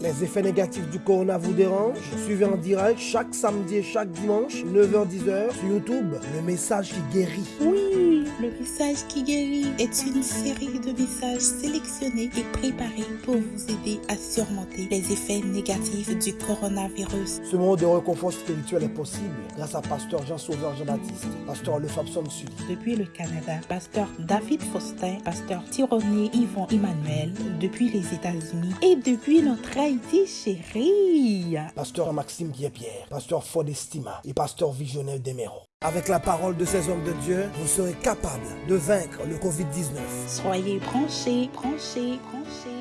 Les effets négatifs du corona vous dérangent? Suivez en direct chaque samedi et chaque dimanche, 9h-10h sur YouTube, le message qui guérit. Oui, le message qui guérit est une série de messages sélectionnés et préparés pour vous aider à surmonter les effets négatifs du coronavirus. Ce moment de réconfort spirituel est possible grâce à Pasteur Jean-Sauveur Jean-Baptiste, Pasteur Le Fabson Sully. Depuis le Canada, Pasteur David Faustin, Pasteur Tironier Yvon Emmanuel, depuis les États-Unis et depuis notre Haïti chérie. Pasteur Maxime Guépierre, Pasteur Fodestima et Pasteur Visionnel Demero. Avec la parole de ces hommes de Dieu, vous serez capable de vaincre le Covid-19. Soyez branchés, branchés, branchés.